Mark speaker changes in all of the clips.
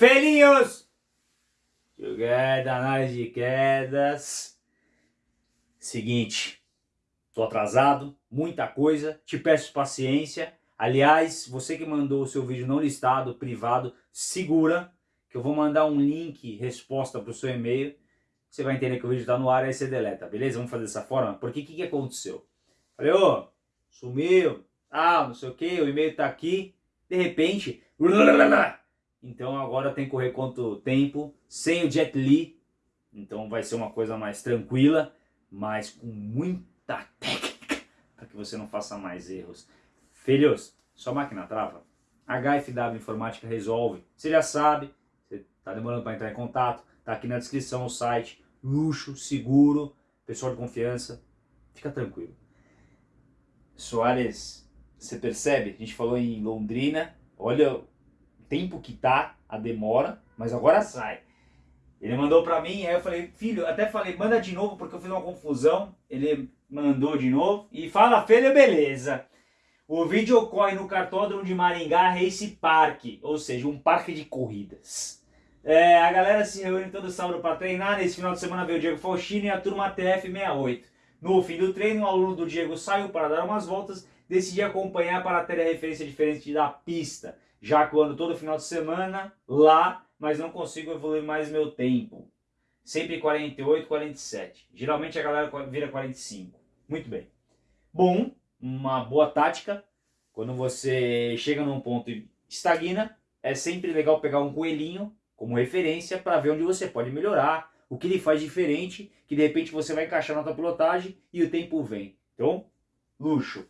Speaker 1: Felinhos! Jogada, análise de quedas. Seguinte, tô atrasado, muita coisa, te peço paciência. Aliás, você que mandou o seu vídeo não listado, privado, segura que eu vou mandar um link, resposta para o seu e-mail. Você vai entender que o vídeo está no ar, aí você deleta, beleza? Vamos fazer dessa forma? Porque o que, que aconteceu? Falei, ô, sumiu, ah, não sei o que, o e-mail está aqui. De repente, então agora tem que correr quanto tempo, sem o Jet Li. Então vai ser uma coisa mais tranquila, mas com muita técnica, para que você não faça mais erros. Filhos, sua máquina trava? HFW Informática resolve. Você já sabe, você está demorando para entrar em contato, está aqui na descrição o site, luxo, seguro, pessoal de confiança, fica tranquilo. Soares, você percebe? A gente falou em Londrina, olha tempo que tá, a demora, mas agora sai. Ele mandou pra mim, aí eu falei, filho, até falei, manda de novo porque eu fiz uma confusão. Ele mandou de novo e fala, filho, beleza. O vídeo ocorre no cartódromo de Maringá Race Park, ou seja, um parque de corridas. É, a galera se reúne todo sábado para treinar, nesse final de semana veio o Diego Faustino e a turma TF68. No fim do treino, um aluno do Diego saiu para dar umas voltas, decidi acompanhar para ter a referência diferente da pista já quando todo final de semana lá, mas não consigo evoluir mais meu tempo. Sempre 48, 47. Geralmente a galera vira 45. Muito bem. Bom, uma boa tática. Quando você chega num ponto e estagna, é sempre legal pegar um coelhinho como referência para ver onde você pode melhorar, o que ele faz diferente, que de repente você vai encaixar na tua pilotagem e o tempo vem. Então, luxo.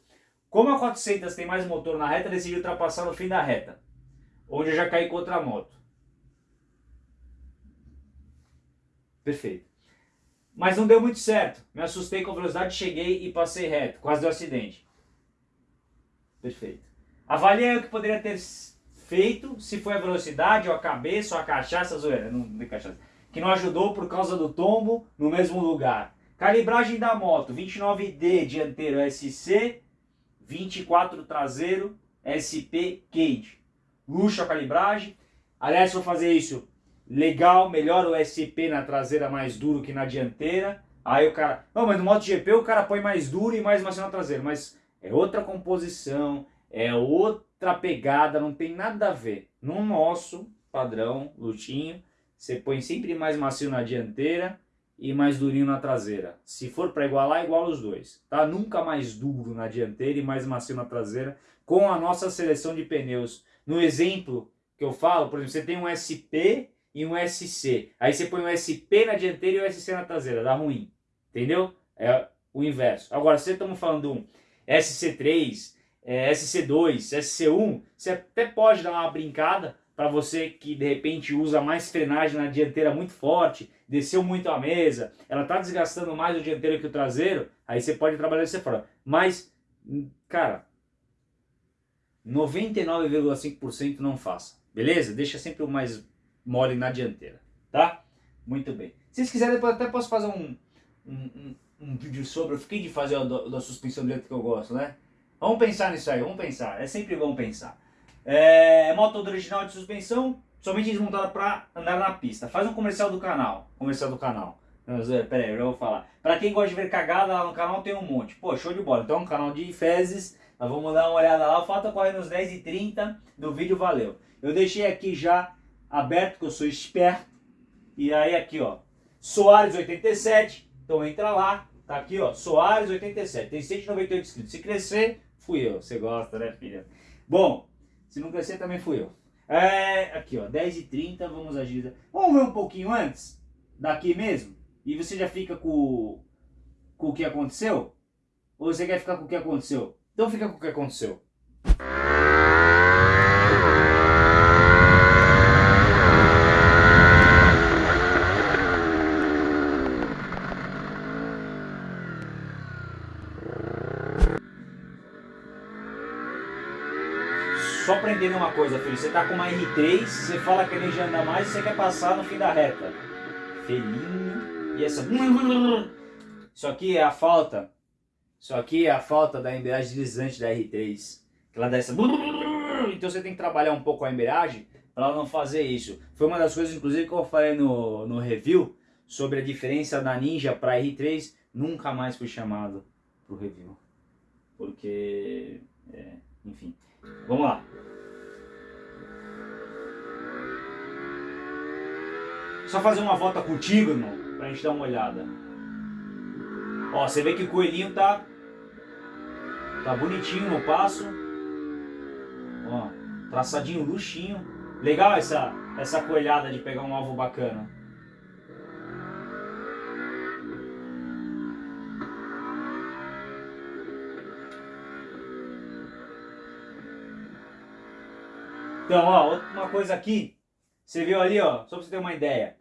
Speaker 1: Como a 400 tem mais motor na reta, decidi ultrapassar no fim da reta, onde eu já caí contra a moto. Perfeito. Mas não deu muito certo. Me assustei com a velocidade, cheguei e passei reto. Quase deu acidente. Perfeito. Avaliei o que poderia ter feito, se foi a velocidade, ou a cabeça, ou a cachaça, zoeira, não de cachaça, que não ajudou por causa do tombo no mesmo lugar. Calibragem da moto, 29D dianteiro SC, 24 traseiro, SP Cage. Luxo a calibragem. Aliás, vou fazer isso legal, melhor o SP na traseira mais duro que na dianteira. Aí o cara... Não, mas no MotoGP o cara põe mais duro e mais macio na traseira. Mas é outra composição, é outra pegada, não tem nada a ver. No nosso padrão, lutinho, você põe sempre mais macio na dianteira e mais durinho na traseira. Se for para igualar, iguala os dois. Tá? Nunca mais duro na dianteira e mais macio na traseira com a nossa seleção de pneus. No exemplo que eu falo, por exemplo, você tem um SP e um SC. Aí você põe um SP na dianteira e um SC na traseira, dá ruim. Entendeu? É o inverso. Agora, se estamos falando um SC3, é, SC2, SC1, você até pode dar uma brincada para você que de repente usa mais frenagem na dianteira muito forte, desceu muito a mesa, ela está desgastando mais o dianteiro que o traseiro, aí você pode trabalhar dessa forma. Mas, cara, 99,5% não faça, beleza? Deixa sempre o mais mole na dianteira, tá? Muito bem. Se vocês quiserem, depois até posso fazer um, um, um, um vídeo sobre, eu fiquei de fazer a suspensão do jeito que eu gosto, né? Vamos pensar nisso aí, vamos pensar, é sempre bom pensar. É, moto original de suspensão, somente desmontada para andar na pista. Faz um comercial do canal. Comercial do canal. Pera aí, eu já vou falar. Para quem gosta de ver cagada lá no canal, tem um monte. Pô, show de bola. Então é um canal de fezes. Nós vamos dar uma olhada lá. Falta correr nos 10 e 30 do vídeo, valeu. Eu deixei aqui já aberto, que eu sou esperto. E aí aqui, ó. Soares 87. Então entra lá. Tá aqui, ó. Soares 87. Tem 198 inscritos. Se crescer, fui eu. Você gosta, né, filha? Bom, se não crescer, também fui eu. É, aqui, ó, 10 e 30 vamos agir. Vamos ver um pouquinho antes? Daqui mesmo? E você já fica com, com o que aconteceu? Ou você quer ficar com o que aconteceu? Então fica com o que aconteceu. Só para entender uma coisa, filho. Você tá com uma R3, você fala que ele já anda mais e você quer passar no fim da reta. Felinho. E essa... Isso aqui é a falta. Isso aqui é a falta da embreagem deslizante da R3. Que ela dá essa... Então você tem que trabalhar um pouco a embreagem para ela não fazer isso. Foi uma das coisas, inclusive, que eu falei no, no review sobre a diferença da Ninja para R3. Nunca mais fui chamado pro review. Porque, é, enfim. Vamos lá. Só fazer uma volta contigo, irmão, pra gente dar uma olhada. Ó, você vê que o coelhinho tá tá bonitinho no passo. Ó, traçadinho luxinho. Legal essa essa coelhada de pegar um alvo bacana. Então, ó, uma coisa aqui, você viu ali, ó, só pra você ter uma ideia.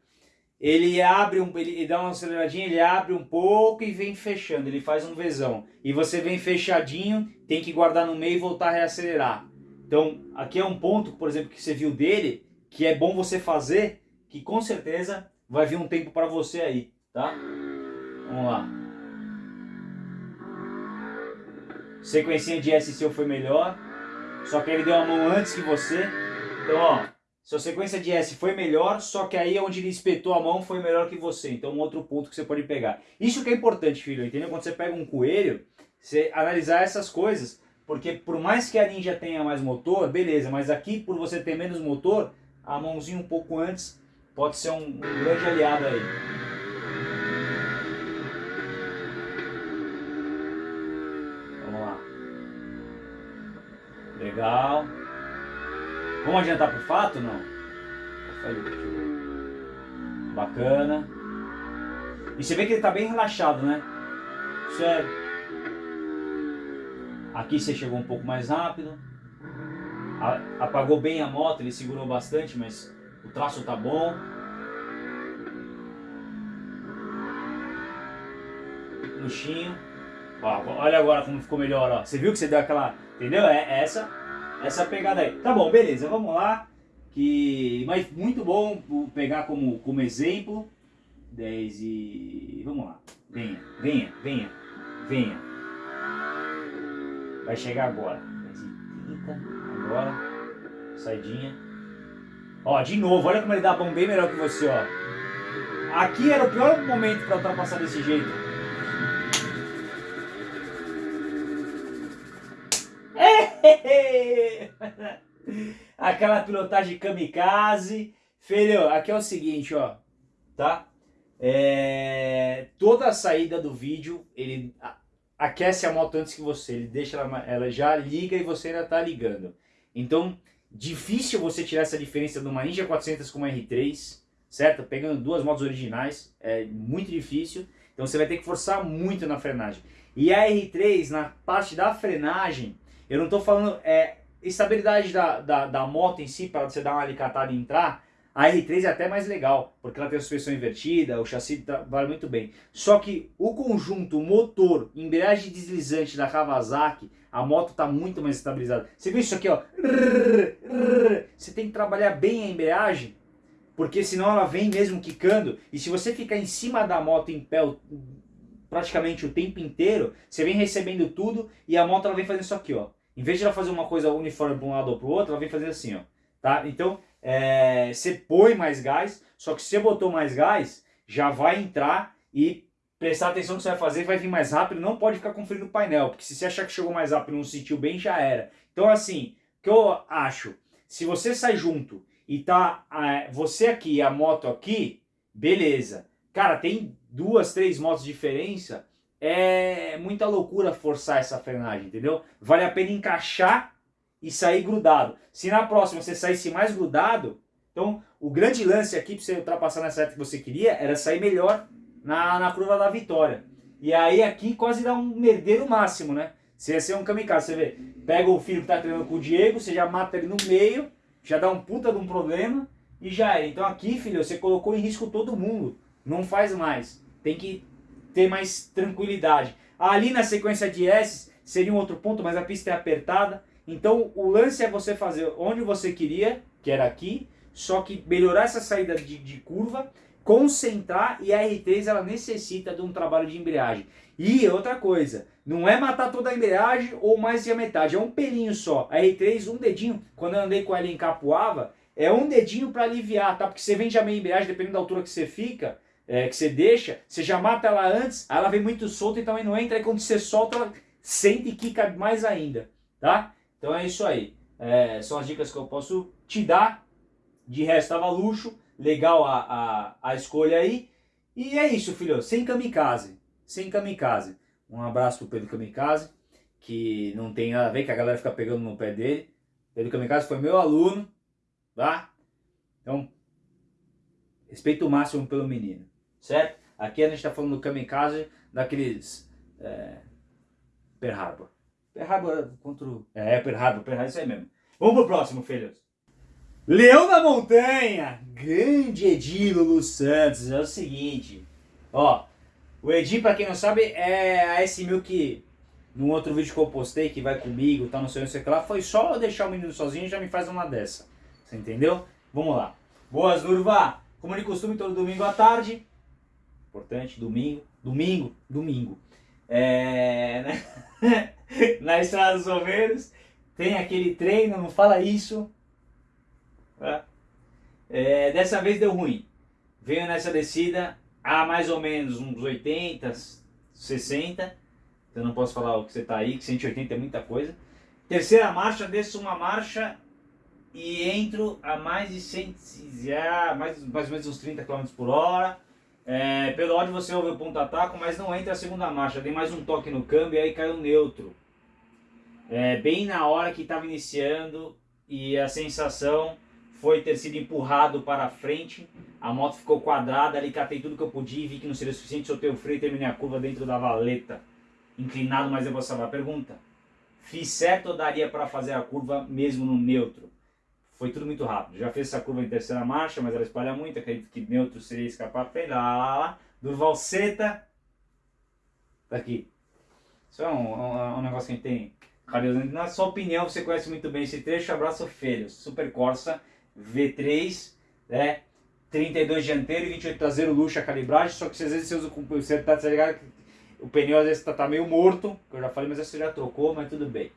Speaker 1: Ele abre um, ele, dá uma aceleradinha, ele abre um pouco e vem fechando, ele faz um Vzão. E você vem fechadinho, tem que guardar no meio e voltar a reacelerar. Então, aqui é um ponto, por exemplo, que você viu dele, que é bom você fazer, que com certeza vai vir um tempo para você aí, tá? Vamos lá. Sequencinha de S seu foi melhor. Só que ele deu a mão antes que você. Então, ó, sua sequência de S foi melhor, só que aí onde ele espetou a mão foi melhor que você. Então, um outro ponto que você pode pegar. Isso que é importante, filho, entendeu? Quando você pega um coelho, você analisar essas coisas. Porque por mais que a Ninja tenha mais motor, beleza, mas aqui, por você ter menos motor, a mãozinha um pouco antes pode ser um, um grande aliado aí. Legal. Vamos adiantar pro fato não? Bacana. E você vê que ele tá bem relaxado, né? Isso é... Aqui você chegou um pouco mais rápido. Apagou bem a moto, ele segurou bastante, mas o traço tá bom. Luxinho. Olha agora como ficou melhor, ó. Você viu que você deu aquela... Entendeu? É, é essa essa pegada aí. Tá bom, beleza, vamos lá. Que, mas muito bom pegar como, como exemplo. 10 e... vamos lá. Venha, venha, venha, venha. Vai chegar agora. 10 e 30, agora. Saidinha. Ó, de novo, olha como ele dá mão bem melhor que você, ó. Aqui era o pior momento para ultrapassar desse jeito. Aquela pilotagem kamikaze. Filho, aqui é o seguinte, ó. Tá? É... Toda a saída do vídeo, ele aquece a moto antes que você. Ele deixa ela, ela já liga e você ainda tá ligando. Então, difícil você tirar essa diferença de uma Ninja 400 com uma R3, certo? Pegando duas motos originais, é muito difícil. Então você vai ter que forçar muito na frenagem. E a R3, na parte da frenagem, eu não estou falando é, estabilidade da, da, da moto em si, para você dar uma alicatada e entrar, a R3 é até mais legal, porque ela tem a suspensão invertida, o chassi trabalha muito bem. Só que o conjunto motor, embreagem deslizante da Kawasaki, a moto está muito mais estabilizada. Você viu isso aqui, ó? Você tem que trabalhar bem a embreagem, porque senão ela vem mesmo quicando. E se você ficar em cima da moto em pé praticamente o tempo inteiro, você vem recebendo tudo e a moto ela vem fazendo isso aqui, ó. Em vez de ela fazer uma coisa uniforme para um lado ou para o outro, ela vem fazer assim, ó. Tá? Então, é, você põe mais gás, só que se você botou mais gás, já vai entrar e prestar atenção no que você vai fazer, vai vir mais rápido, não pode ficar conferindo o painel, porque se você achar que chegou mais rápido e não sentiu bem, já era. Então, assim, o que eu acho, se você sai junto e tá é, você aqui e a moto aqui, beleza. Cara, tem duas, três motos de diferença, é muita loucura forçar essa frenagem, entendeu? Vale a pena encaixar e sair grudado. Se na próxima você saísse mais grudado, então o grande lance aqui para você ultrapassar nessa reta que você queria era sair melhor na, na curva da vitória. E aí aqui quase dá um merdeiro máximo, né? Você ia ser um kamikaze, você vê, pega o filho que tá treinando com o Diego, você já mata ele no meio, já dá um puta de um problema e já é. Então aqui, filho, você colocou em risco todo mundo. Não faz mais. Tem que ter mais tranquilidade. Ali na sequência de S seria um outro ponto, mas a pista é apertada. Então o lance é você fazer onde você queria, que era aqui, só que melhorar essa saída de, de curva, concentrar e a R3 ela necessita de um trabalho de embreagem. E outra coisa, não é matar toda a embreagem ou mais de a metade, é um pelinho só. A R3, um dedinho, quando eu andei com ela em Capuava, é um dedinho para aliviar, tá? Porque você vem já meio embreagem, dependendo da altura que você fica, é, que você deixa, você já mata ela antes, aí ela vem muito solta e também não entra, aí quando você solta, ela sente e quica mais ainda, tá? Então é isso aí. É, são as dicas que eu posso te dar. De resto, tava luxo, legal a, a, a escolha aí. E é isso, filho, sem kamikaze, sem kamikaze. Um abraço pro Pedro Kamikaze, que não tem nada a ver, que a galera fica pegando no pé dele. Pedro Kamikaze foi meu aluno, tá? Então, respeito o máximo pelo menino, certo? Aqui a gente tá falando do Kamikaze, daqueles... É, Pearl Harbor. Pearl Harbor contra o... É, Pearl Harbor, Pearl Harbor, isso aí mesmo. Vamos pro próximo, filhos. Leão da Montanha, grande Edi Lulu Santos, é o seguinte, ó, o Edi, pra quem não sabe, é a S1000 que, num outro vídeo que eu postei, que vai comigo, tá no seu, não sei o que lá, foi só eu deixar o menino sozinho e já me faz uma dessa, você entendeu? Vamos lá. Boas, Nurva! Como de costume, todo domingo à tarde, importante, domingo, domingo, domingo, é, né? na Estrada dos Romeiros, tem aquele treino, não fala isso, Tá? É, dessa vez deu ruim. Veio nessa descida a mais ou menos uns 80, 60. Eu não posso falar o que você está aí, que 180 é muita coisa. Terceira marcha, desço uma marcha e entro a mais de 100, mais, mais ou menos uns 30 km por hora. É, pelo ódio você ouve o ponto ataco, mas não entra a segunda marcha. Dei mais um toque no câmbio e aí caiu neutro. É, bem na hora que estava iniciando e a sensação foi ter sido empurrado para frente, a moto ficou quadrada, ali catei tudo que eu podia e vi que não seria suficiente, soltei o freio e terminei a curva dentro da valeta. Inclinado, mas eu vou salvar. Pergunta, fiz certo ou daria para fazer a curva mesmo no neutro? Foi tudo muito rápido. Já fez essa curva em terceira marcha, mas ela espalha muito, acredito que neutro seria escapar lá. Durval Seta, tá aqui. Isso é um, um, um negócio que a gente tem na sua opinião, você conhece muito bem esse trecho. Abraço, Filho. Super Corsa. V3, né? 32 dianteiro e 28 traseiro, luxo a calibragem, só que às vezes você usa com você tá, tá ligado? O pneu às vezes tá, tá meio morto, que eu já falei, mas você já trocou, mas tudo bem.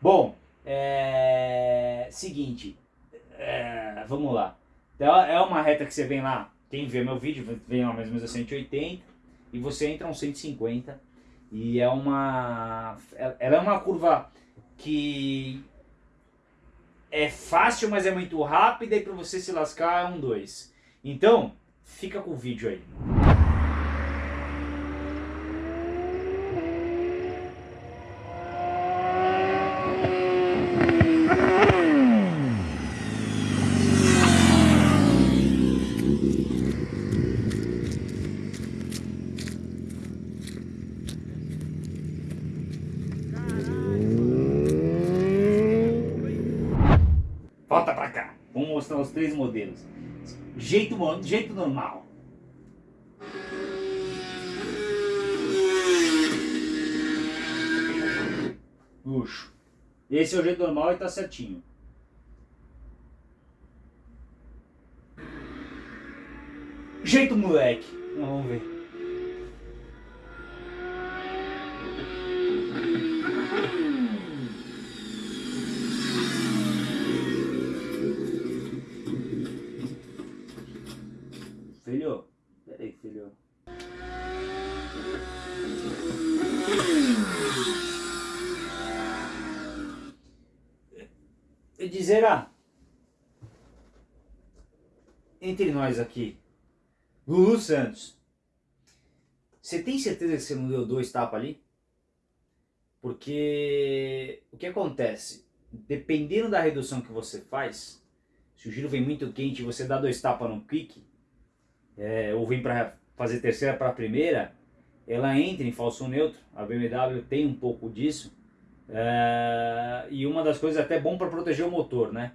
Speaker 1: Bom, é... seguinte, é... vamos lá. Então, é uma reta que você vem lá, quem vê meu vídeo, vem lá mais ou menos a 180 e você entra a uns 150 e é uma, ela é uma curva que é fácil, mas é muito rápida e para você se lascar é um 2. Então, fica com o vídeo aí. Mostrar os três modelos. Jeito, jeito normal. Luxo. Esse é o jeito normal e tá certinho. Jeito moleque. Vamos ver. Dizer, ah, entre nós aqui, Lulu Santos, você tem certeza que você não deu dois tapas ali? Porque o que acontece? Dependendo da redução que você faz, se o giro vem muito quente e você dá dois tapas no kick, é, ou vem para fazer terceira para primeira, ela entra em falso neutro. A BMW tem um pouco disso. É, e uma das coisas até bom para proteger o motor, né?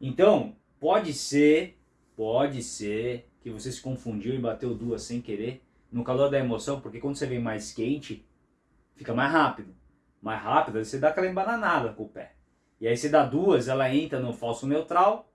Speaker 1: Então, pode ser, pode ser que você se confundiu e bateu duas sem querer, no calor da emoção, porque quando você vem mais quente, fica mais rápido. Mais rápido, você dá aquela embananada com o pé. E aí você dá duas, ela entra no falso neutral,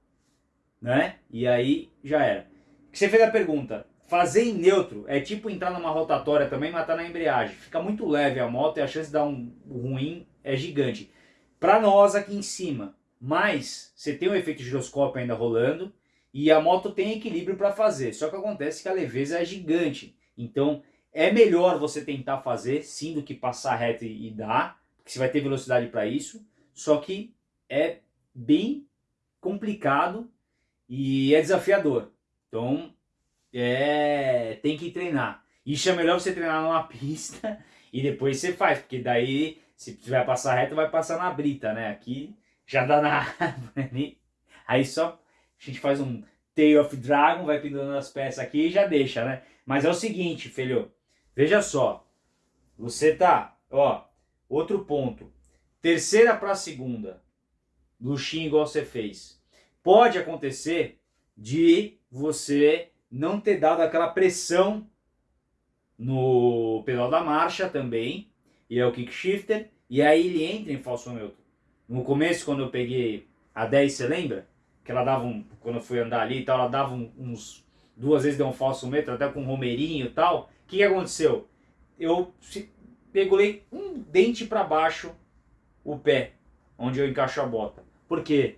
Speaker 1: né? E aí já era. Você fez a pergunta, fazer em neutro é tipo entrar numa rotatória também, matar na embreagem. Fica muito leve a moto e a chance de dar um ruim é gigante. Para nós aqui em cima, mas você tem o efeito giroscópio ainda rolando e a moto tem equilíbrio para fazer. Só que acontece que a leveza é gigante. Então é melhor você tentar fazer sim do que passar reto e, e dar, porque você vai ter velocidade para isso. Só que é bem complicado e é desafiador. Então é tem que treinar. Isso é melhor você treinar numa pista e depois você faz, porque daí se vai passar reto vai passar na brita, né? Aqui já dá na árvore. Aí só a gente faz um Tail of Dragon, vai pendurando as peças aqui e já deixa, né? Mas é o seguinte, filho, veja só. Você tá, ó, outro ponto. Terceira para segunda. Luxinho igual você fez. Pode acontecer de você não ter dado aquela pressão no pedal da marcha também. E é o kick shifter. E aí ele entra em falso neutro. No começo, quando eu peguei a 10, você lembra? Que ela dava um. Quando eu fui andar ali e tal, ela dava uns. Duas vezes deu um falso metro, até com um romeirinho e tal. O que, que aconteceu? Eu pegulei um dente para baixo o pé, onde eu encaixo a bota. Por quê?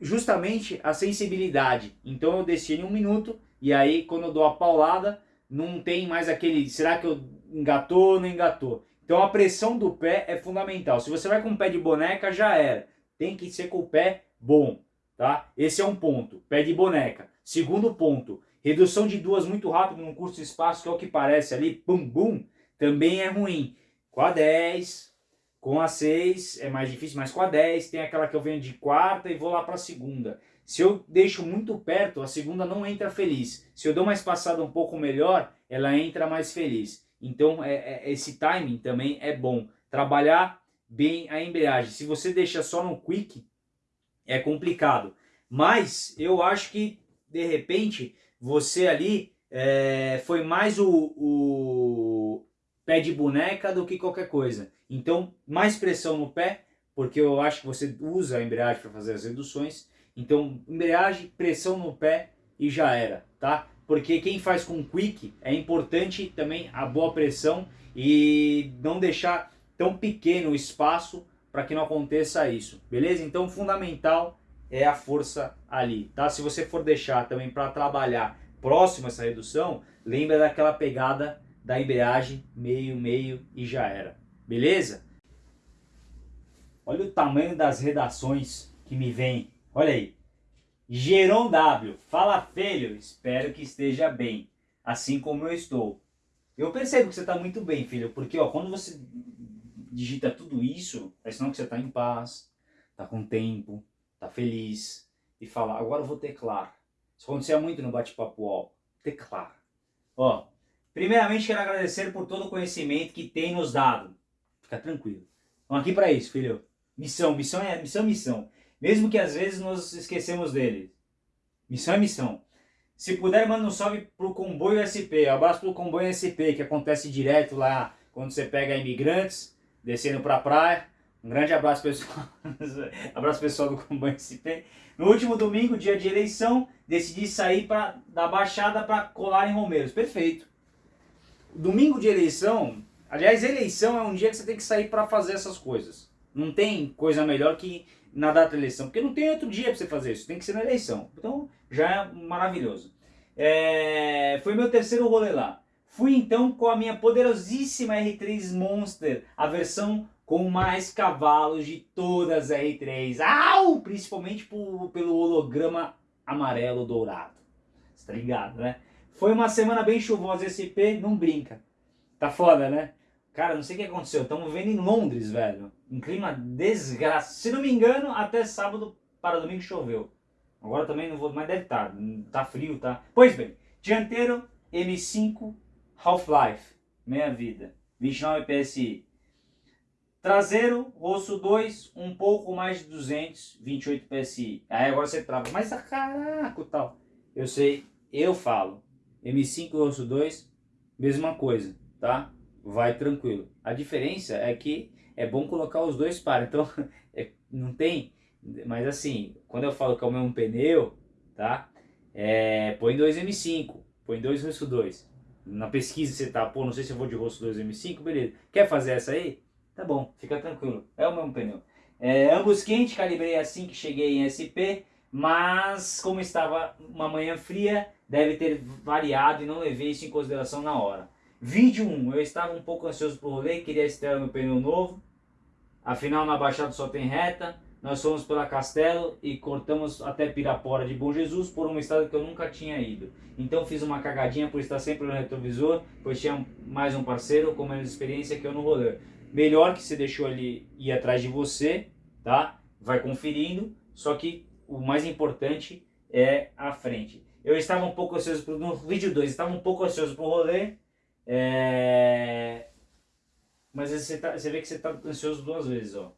Speaker 1: Justamente a sensibilidade. Então eu desci em um minuto e aí quando eu dou a paulada, não tem mais aquele. Será que eu engatou ou não engatou? Então a pressão do pé é fundamental. Se você vai com o pé de boneca, já era. Tem que ser com o pé bom, tá? Esse é um ponto, pé de boneca. Segundo ponto, redução de duas muito rápido num curto espaço, que é o que parece ali, pum, bum, também é ruim. Com a 10, com a 6 é mais difícil, mas com a 10 tem aquela que eu venho de quarta e vou lá para a segunda. Se eu deixo muito perto, a segunda não entra feliz. Se eu dou uma espaçada um pouco melhor, ela entra mais feliz. Então é, é, esse timing também é bom. Trabalhar bem a embreagem. Se você deixa só no quick, é complicado. Mas eu acho que de repente você ali é, foi mais o, o pé de boneca do que qualquer coisa. Então mais pressão no pé, porque eu acho que você usa a embreagem para fazer as reduções. Então embreagem, pressão no pé e já era, tá? Porque quem faz com quick é importante também a boa pressão e não deixar tão pequeno o espaço para que não aconteça isso, beleza? Então fundamental é a força ali, tá? Se você for deixar também para trabalhar próximo a essa redução, lembra daquela pegada da embreagem meio, meio e já era, beleza? Olha o tamanho das redações que me vem, olha aí. Geron W, fala filho, espero que esteja bem, assim como eu estou. Eu percebo que você está muito bem, filho, porque ó, quando você digita tudo isso, é sinal que você está em paz, está com tempo, está feliz, e fala, agora eu vou teclar. Isso acontecia muito no bate-papo ó, teclar. Ó, primeiramente quero agradecer por todo o conhecimento que tem nos dado. Fica tranquilo. Estamos aqui para isso, filho. Missão, missão é missão, missão. Mesmo que às vezes nos esquecemos dele. Missão é missão. Se puder, manda um salve pro comboio SP. Abraço pro comboio SP, que acontece direto lá quando você pega imigrantes, descendo pra praia. Um grande abraço pessoal. abraço pessoal do comboio SP. No último domingo, dia de eleição, decidi sair pra, da Baixada para colar em Romeiros. Perfeito. Domingo de eleição, aliás, eleição é um dia que você tem que sair para fazer essas coisas. Não tem coisa melhor que na data da eleição, porque não tem outro dia para você fazer isso, tem que ser na eleição. Então já é maravilhoso. É, foi meu terceiro rolê lá. Fui então com a minha poderosíssima R3 Monster, a versão com mais cavalos de todas as R3. Au! Principalmente por, pelo holograma amarelo dourado. Você tá ligado, né? Foi uma semana bem chuvosa, SP não brinca. Tá foda, né? Cara, não sei o que aconteceu. Estamos vivendo em Londres, velho. Um clima desgraçado. Se não me engano, até sábado para domingo choveu. Agora também não vou, mas deve estar. Tá, tá frio, tá? Pois bem, dianteiro M5 Half-Life, meia vida, 29 PSI. Traseiro, rosto 2, um pouco mais de 200, 28 PSI. Aí agora você trava, mas a caraca tal. Eu sei, eu falo. M5 rosto 2, mesma coisa, tá? Vai tranquilo. A diferença é que é bom colocar os dois pares, então é, não tem, mas assim, quando eu falo que é o mesmo pneu, tá? É, põe 2 M5, põe 2 rosto 2. Na pesquisa você tá, pô, não sei se eu vou de rosto 2 M5, beleza. Quer fazer essa aí? Tá bom, fica tranquilo, é o mesmo pneu. É, ambos quente, calibrei assim que cheguei em SP, mas como estava uma manhã fria, deve ter variado e não levei isso em consideração na hora. Vídeo 1, eu estava um pouco ansioso pro rolê, queria estrear meu pneu novo, afinal na Baixada só tem reta, nós fomos pela Castelo e cortamos até Pirapora de Bom Jesus por uma estrada que eu nunca tinha ido. Então fiz uma cagadinha por estar sempre no retrovisor, pois tinha mais um parceiro com menos experiência que eu no rolê. Melhor que você deixou ele ir atrás de você, tá? Vai conferindo, só que o mais importante é a frente. Eu estava um pouco ansioso pro, no vídeo 2, estava um pouco ansioso pro rolê, é... mas você, tá, você vê que você está ansioso duas vezes, ó.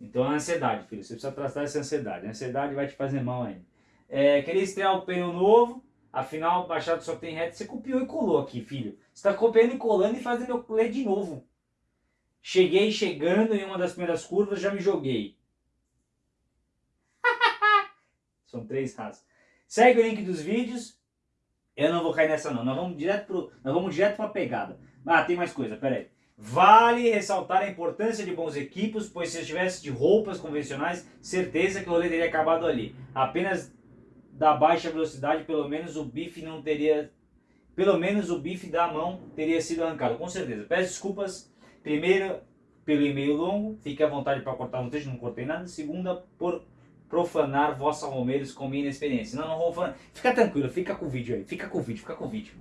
Speaker 1: Então é ansiedade, filho. Você precisa tratar essa ansiedade. A ansiedade vai te fazer mal ainda. É, queria estrear o pneu novo, afinal o só tem reto. Você copiou e colou aqui, filho. Você está copiando e colando e fazendo eu ler de novo. Cheguei chegando em uma das primeiras curvas, já me joguei. São três raças. Segue o link dos vídeos. Eu não vou cair nessa não. Nós vamos direto pro, nós vamos direto para a pegada. Ah, tem mais coisa, pera aí. Vale ressaltar a importância de bons equipos, pois se eu estivesse de roupas convencionais, certeza que o rolê teria acabado ali. Apenas da baixa velocidade, pelo menos o bife não teria... Pelo menos o bife da mão teria sido arrancado, com certeza. Peço desculpas, primeiro, pelo e-mail longo, fique à vontade para cortar no texto, não cortei nada. Segunda, por profanar vossa Romeiros com minha experiência. Não, não vou falar. Fica tranquilo, fica com o vídeo aí, fica com o vídeo, fica com o vídeo.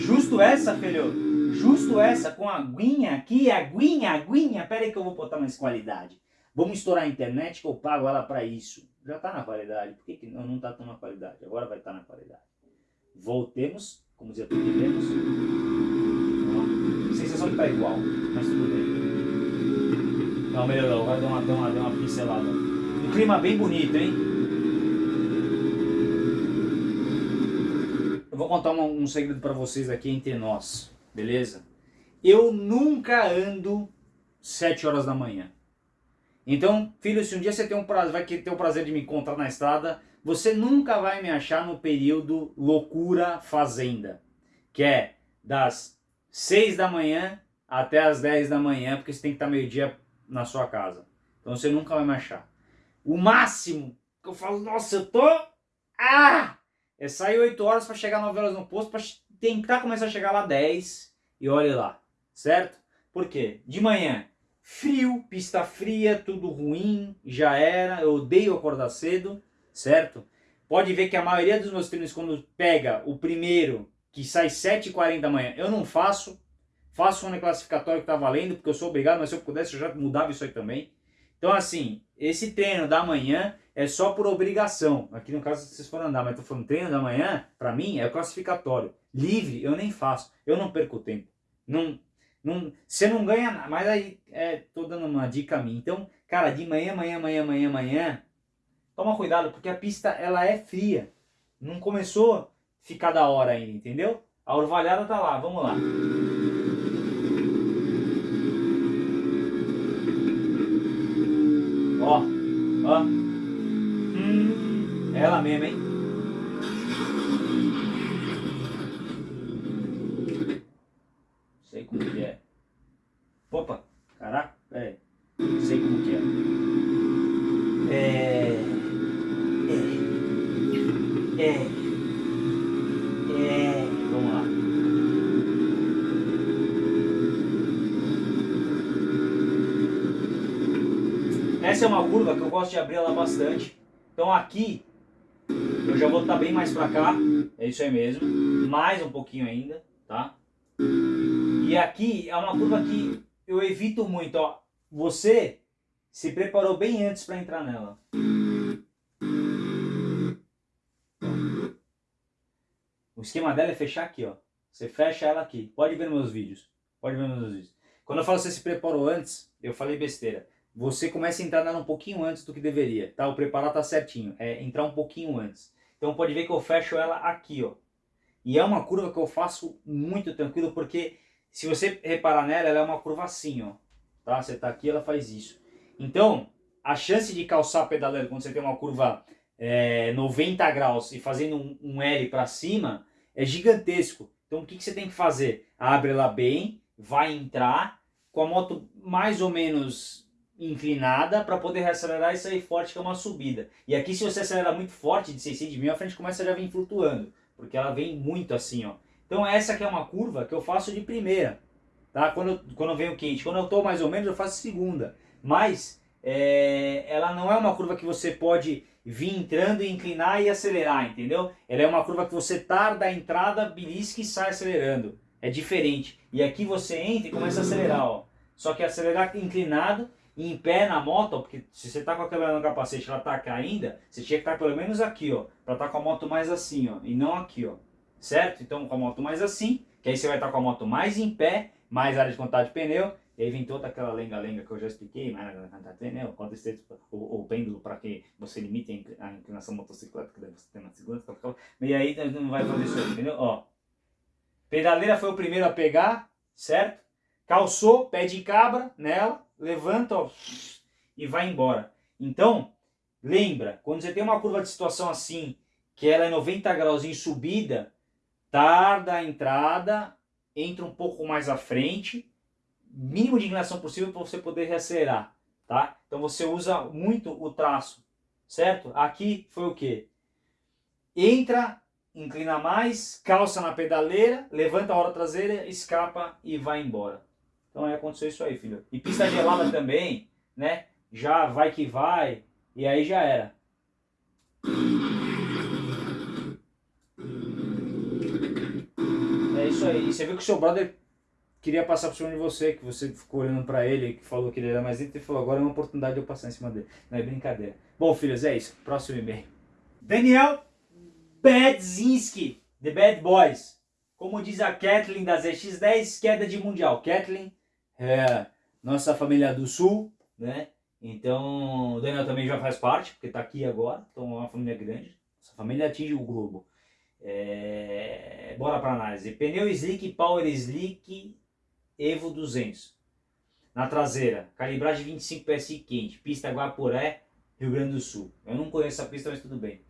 Speaker 1: Justo essa, filho. Justo essa, com aguinha aguinha. Pera aí que eu vou botar mais qualidade. Vamos estourar a internet que eu pago ela para isso. Já está na qualidade. Por que, que não está tão na qualidade? Agora vai estar tá na qualidade. Voltemos, como dizia tudo devemos. Sensação que tá igual, mas tudo bem. Não, melhorou. Agora deu uma, deu uma, deu uma pincelada. Um clima bem bonito, hein? vou contar um, um segredo para vocês aqui entre nós, beleza? Eu nunca ando 7 horas da manhã. Então, filho, se um dia você tem um prazer, vai ter o prazer de me encontrar na estrada, você nunca vai me achar no período loucura fazenda, que é das 6 da manhã até as 10 da manhã, porque você tem que estar meio dia na sua casa. Então você nunca vai me achar. O máximo que eu falo, nossa, eu tô... Ah! É sair 8 horas para chegar 9 horas no posto, para tentar começar a chegar lá 10 e olhe lá, certo? Por quê? De manhã, frio, pista fria, tudo ruim, já era, eu odeio acordar cedo, certo? Pode ver que a maioria dos meus treinos, quando pega o primeiro, que sai 7h40 da manhã, eu não faço, faço um classificatório que tá valendo, porque eu sou obrigado, mas se eu pudesse eu já mudava isso aí também. Então assim, esse treino da manhã é só por obrigação. Aqui no caso vocês foram andar, mas estou falando treino da manhã, para mim é classificatório. Livre eu nem faço, eu não perco tempo. Não, não, você não ganha nada, mas aí é, tô dando uma dica a mim. Então, cara, de manhã, manhã, manhã, manhã, manhã, toma cuidado, porque a pista ela é fria. Não começou a ficar da hora ainda, entendeu? A orvalhada tá lá, vamos lá. Ó, ó. É ela mesmo, hein? Gosto de abrir ela bastante. Então aqui eu já vou estar bem mais para cá, é isso aí mesmo, mais um pouquinho ainda, tá? E aqui é uma curva que eu evito muito, ó. Você se preparou bem antes para entrar nela. O esquema dela é fechar aqui, ó. Você fecha ela aqui. Pode ver meus vídeos. Pode ver meus vídeos. Quando eu falo você se preparou antes, eu falei besteira. Você começa a entrar um pouquinho antes do que deveria, tá? O preparar tá certinho, é entrar um pouquinho antes. Então pode ver que eu fecho ela aqui, ó. E é uma curva que eu faço muito tranquilo, porque se você reparar nela, ela é uma curva assim, ó. Tá? Você tá aqui, ela faz isso. Então, a chance de calçar pedaleiro quando você tem uma curva é, 90 graus e fazendo um, um L para cima, é gigantesco. Então o que, que você tem que fazer? Abre ela bem, vai entrar, com a moto mais ou menos inclinada para poder acelerar e sair forte, que é uma subida. E aqui se você acelera muito forte, de 600 mil, a frente começa a já vir flutuando, porque ela vem muito assim, ó. Então essa aqui é uma curva que eu faço de primeira, tá? Quando, eu, quando venho quente. Quando eu estou mais ou menos, eu faço segunda. Mas é, ela não é uma curva que você pode vir entrando e inclinar e acelerar, entendeu? Ela é uma curva que você tarda a entrada, belisca e sai acelerando. É diferente. E aqui você entra e começa a acelerar, ó. Só que acelerar inclinado em pé na moto, porque se você tá com aquela no capacete ela tá caindo, você tinha que estar tá pelo menos aqui, ó, para estar tá com a moto mais assim, ó, e não aqui, ó. Certo? Então com a moto mais assim, que aí você vai estar tá com a moto mais em pé, mais área de contato de pneu, e aí vem toda aquela lenga-lenga que eu já expliquei, mais área de contato de pneu, quanto esse, o, o pêndulo para que você limite a inclinação motocicleta que você tem na segunda, e aí não vai fazer isso entendeu? Ó, pedaleira foi o primeiro a pegar, certo? Calçou, pé de cabra nela, levanta ó, e vai embora. Então, lembra, quando você tem uma curva de situação assim, que ela é 90 graus em subida, tarda a entrada, entra um pouco mais à frente, mínimo de inclinação possível para você poder reacelerar, tá? Então você usa muito o traço, certo? Aqui foi o que? Entra, inclina mais, calça na pedaleira, levanta a roda traseira, escapa e vai embora. Então aí aconteceu isso aí, filho. E pista gelada também, né? Já vai que vai. E aí já era. É isso aí. E você viu que o seu brother queria passar por cima de você, que você ficou olhando pra ele, que falou que ele era mais lento e falou, agora é uma oportunidade de eu passar em cima dele. Não é brincadeira. Bom, filhos, é isso. Próximo e-mail. Daniel Badzinski, The Bad Boys. Como diz a Kathleen das X10, queda de mundial. Kathleen é nossa família do Sul, né? Então, o Daniel também já faz parte, porque está aqui agora, então é uma família grande. Essa família atinge o globo. É... Bora para análise. Pneu Slick Power Slick Evo 200. Na traseira, calibragem 25 PSI quente, pista Guapuré, Rio Grande do Sul. Eu não conheço a pista, mas tudo bem.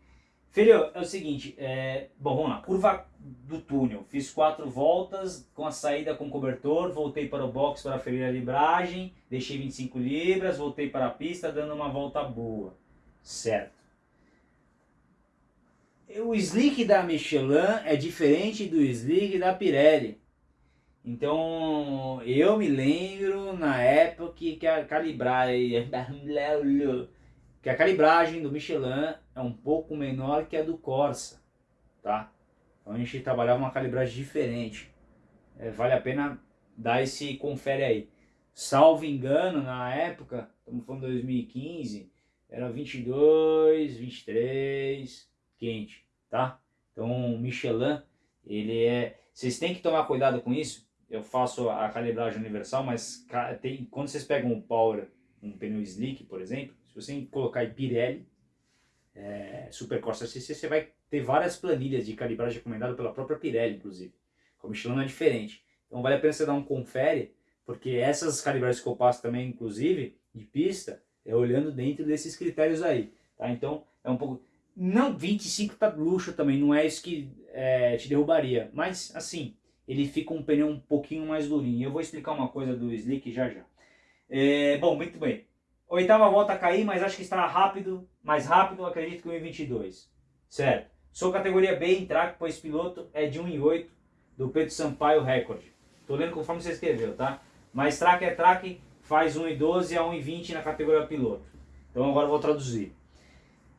Speaker 1: Filho, é o seguinte, é... bom, vamos lá, curva do túnel, fiz quatro voltas com a saída com cobertor, voltei para o box para ferir a libragem, deixei 25 libras, voltei para a pista dando uma volta boa, certo. O slick da Michelin é diferente do slick da Pirelli. Então, eu me lembro na época que a calibragem que a calibragem do Michelin é um pouco menor que a do Corsa, tá? Então a gente trabalhava uma calibragem diferente. É, vale a pena dar esse confere aí. Salvo engano, na época, estamos falando de 2015, era 22, 23, quente, tá? Então o Michelin, ele é... Vocês têm que tomar cuidado com isso. Eu faço a calibragem universal, mas tem, quando vocês pegam um Power, um pneu slick, por exemplo, se você colocar em Pirelli, é, Super Corsa CC, você vai ter várias planilhas de calibragem recomendada pela própria Pirelli, inclusive. Com o Michelin não é diferente. Então vale a pena você dar um confere, porque essas calibragens que eu passo também, inclusive, de pista, é olhando dentro desses critérios aí. Tá? Então é um pouco... Não, 25 tá luxo também, não é isso que é, te derrubaria. Mas assim, ele fica um pneu um pouquinho mais durinho. Eu vou explicar uma coisa do Slick já já. É, bom, muito bem. Oitava volta a cair, mas acho que estará rápido, mais rápido, acredito que 1,22. Certo. Sou categoria B em track, pois piloto é de 1,8 do Pedro Sampaio Record. Estou lendo conforme você escreveu, tá? Mas track é track, faz 1,12 a 1,20 na categoria piloto. Então agora eu vou traduzir.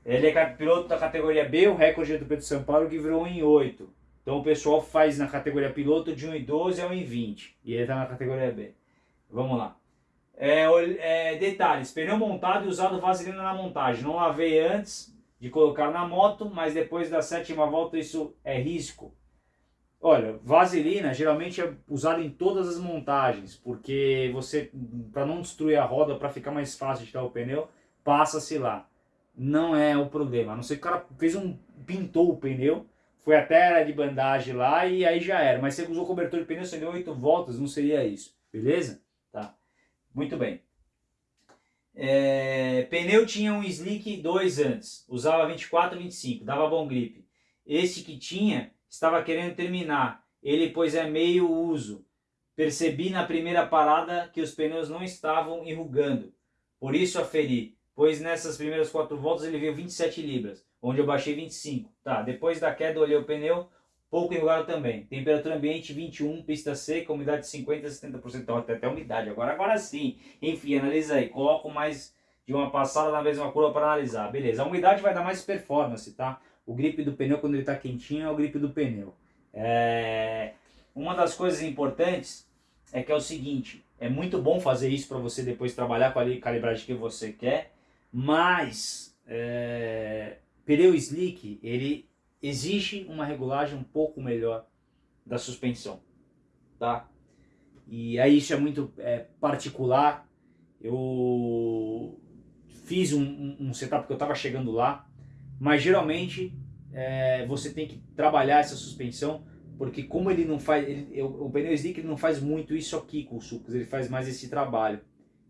Speaker 1: Ele é piloto da categoria B, o recorde é do Pedro Sampaio que virou 1,8. Então o pessoal faz na categoria piloto de 1,12 a 1,20. E ele está na categoria B. Vamos lá. É, é, detalhes, pneu montado e usado vaselina na montagem. Não lavei antes de colocar na moto, mas depois da sétima volta isso é risco. Olha, vaselina geralmente é usada em todas as montagens, porque você, para não destruir a roda, para ficar mais fácil de tirar o pneu, passa-se lá. Não é o problema, a não ser que o cara fez um, pintou o pneu, foi até a área de bandagem lá e aí já era. Mas você usou cobertor de pneu, você deu 8 voltas, não seria isso, beleza? Tá, muito bem. É, pneu tinha um slick 2 antes, usava 24 e 25, dava bom grip. Esse que tinha estava querendo terminar, ele pois é meio uso. Percebi na primeira parada que os pneus não estavam enrugando, por isso aferi, pois nessas primeiras quatro voltas ele veio 27 libras, onde eu baixei 25. Tá, depois da queda olhei o pneu, pouco enrugado também. Temperatura ambiente 21, pista seca, umidade 50 a 70%, então até, até umidade. Agora, agora sim. Enfim, analisa aí. Coloco mais de uma passada na mesma curva para analisar. Beleza, a umidade vai dar mais performance, tá? O grip do pneu quando ele está quentinho é o grip do pneu. É... Uma das coisas importantes é que é o seguinte, é muito bom fazer isso para você depois trabalhar com a calibragem que você quer, mas é... pneu slick, ele exige uma regulagem um pouco melhor da suspensão, tá? E aí isso é muito é, particular, eu fiz um, um setup que eu estava chegando lá, mas geralmente é, você tem que trabalhar essa suspensão, porque como ele não faz, ele, o, o pneu slick ele não faz muito isso aqui com o sucos, ele faz mais esse trabalho.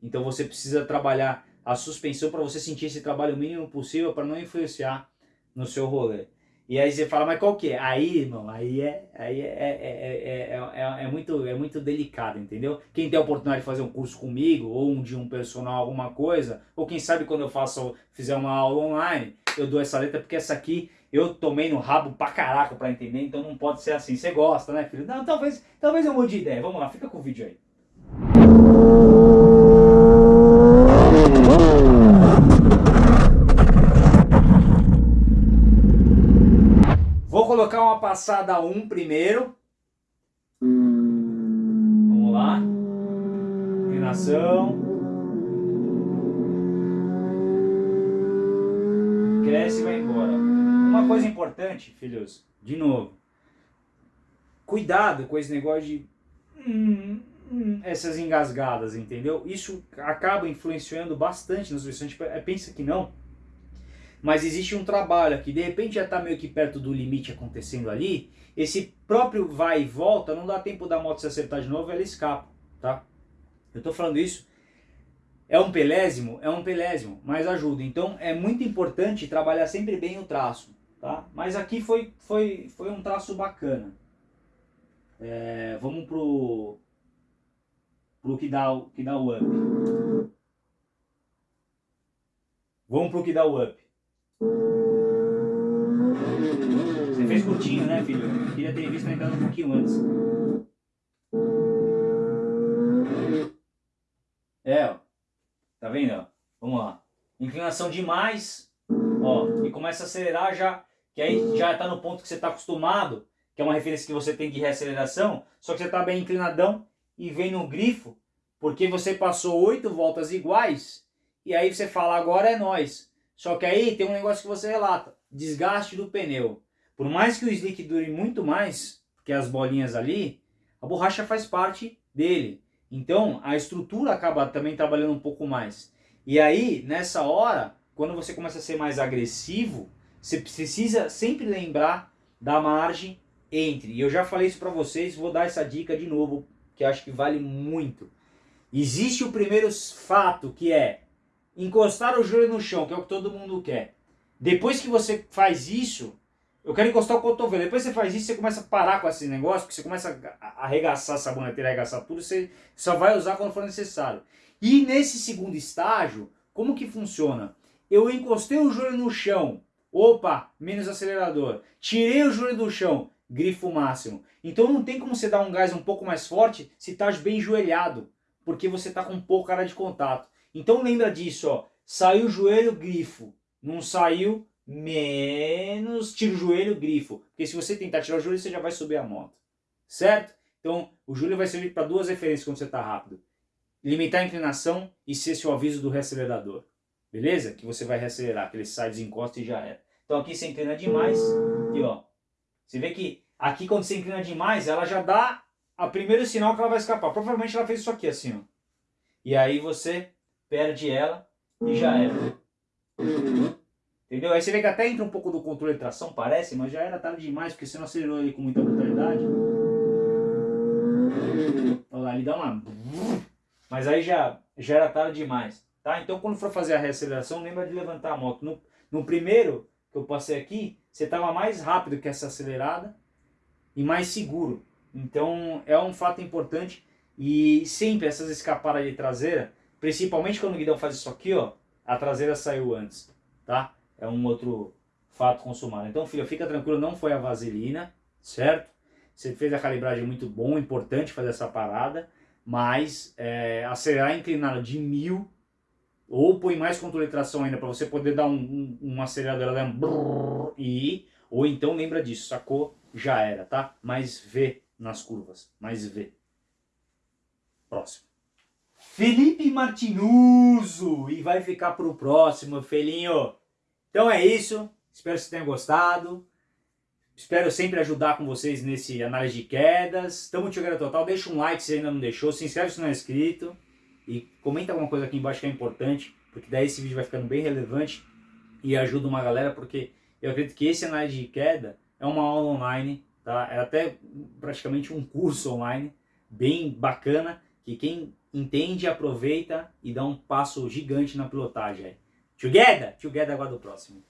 Speaker 1: Então você precisa trabalhar a suspensão para você sentir esse trabalho mínimo possível para não influenciar no seu rolê. E aí você fala, mas qual que é? Aí, irmão, aí é, aí é, é, é, é, muito, é muito delicado, entendeu? Quem tem a oportunidade de fazer um curso comigo, ou um de um personal, alguma coisa, ou quem sabe quando eu faço, fizer uma aula online, eu dou essa letra, porque essa aqui eu tomei no rabo pra caraca pra entender, então não pode ser assim. Você gosta, né, filho? Não, talvez, talvez eu mude de ideia. Vamos lá, fica com o vídeo aí. Vou colocar uma passada 1 primeiro. Vamos lá. Inclinação. cresce e vai embora. Uma coisa importante, filhos, de novo, cuidado com esse negócio de hum, hum, essas engasgadas, entendeu? Isso acaba influenciando bastante nas versões. Tipo, é, pensa que não, mas existe um trabalho aqui, de repente já está meio que perto do limite acontecendo ali, esse próprio vai e volta, não dá tempo da moto se acertar de novo, ela escapa, tá? Eu estou falando isso é um pelésimo? É um pelésimo, mas ajuda. Então é muito importante trabalhar sempre bem o traço. Tá? Mas aqui foi, foi, foi um traço bacana. É, vamos pro, pro que dá, que dá o up. Vamos pro que dá o up. Você fez curtinho, né, filho? Queria ter visto a entrada um pouquinho antes. É, ó. Tá vendo? Vamos lá. Inclinação demais, ó, e começa a acelerar já, que aí já está no ponto que você está acostumado, que é uma referência que você tem de reaceleração, só que você está bem inclinadão e vem no grifo, porque você passou oito voltas iguais, e aí você fala, agora é nós. Só que aí tem um negócio que você relata, desgaste do pneu. Por mais que o slick dure muito mais que as bolinhas ali, a borracha faz parte dele. Então, a estrutura acaba também trabalhando um pouco mais. E aí, nessa hora, quando você começa a ser mais agressivo, você precisa sempre lembrar da margem entre. E eu já falei isso para vocês, vou dar essa dica de novo, que acho que vale muito. Existe o primeiro fato, que é encostar o joelho no chão, que é o que todo mundo quer. Depois que você faz isso, eu quero encostar o cotovelo. Depois você faz isso, você começa a parar com esse negócio, porque você começa a arregaçar a saboneteira, arregaçar tudo, você só vai usar quando for necessário. E nesse segundo estágio, como que funciona? Eu encostei o joelho no chão, opa, menos acelerador. Tirei o joelho do chão, grifo máximo. Então não tem como você dar um gás um pouco mais forte se está bem joelhado, porque você está com pouca área de contato. Então lembra disso, ó. Saiu o joelho, grifo. Não saiu, menos tira o joelho, grifo. Porque se você tentar tirar o joelho, você já vai subir a moto. Certo? Então, o joelho vai servir para duas referências quando você está rápido. Limitar a inclinação e ser seu aviso do reacelerador. Beleza? Que você vai reacelerar, que ele sai, desencosta e já era. Então aqui você inclina demais e ó, você vê que aqui quando você inclina demais, ela já dá a primeiro sinal que ela vai escapar. Provavelmente ela fez isso aqui assim, ó. E aí você perde ela e já era. Entendeu? Aí você vê que até entra um pouco do controle de tração, parece, mas já era tarde demais, porque você não acelerou ele com muita brutalidade. Olha lá, ele dá uma... Mas aí já, já era tarde demais. Tá? Então quando for fazer a reaceleração, lembra de levantar a moto. No, no primeiro que eu passei aqui, você estava mais rápido que essa acelerada e mais seguro. Então é um fato importante e sempre essas escapadas de traseira, principalmente quando o guidão faz isso aqui, ó, a traseira saiu antes, tá? É um outro fato consumado. Então, filho, fica tranquilo, não foi a vaselina, certo? Você fez a calibragem muito bom, importante fazer essa parada, mas é, acelerar inclinado de mil ou põe mais controle de tração ainda para você poder dar um, um, um acelerador um brrr, e ou então lembra disso, sacou? Já era, tá? Mais V nas curvas, mais V. Próximo. Felipe Martinuso e vai ficar pro próximo, felinho. Então é isso, espero que vocês tenham gostado. Espero sempre ajudar com vocês nesse análise de quedas. Tamo Tiogueira Total, deixa um like se ainda não deixou, se inscreve se não é inscrito. E comenta alguma coisa aqui embaixo que é importante, porque daí esse vídeo vai ficando bem relevante e ajuda uma galera, porque eu acredito que esse análise de queda é uma aula online, tá? É até praticamente um curso online, bem bacana, que quem entende, aproveita e dá um passo gigante na pilotagem. Together! Together agora do próximo.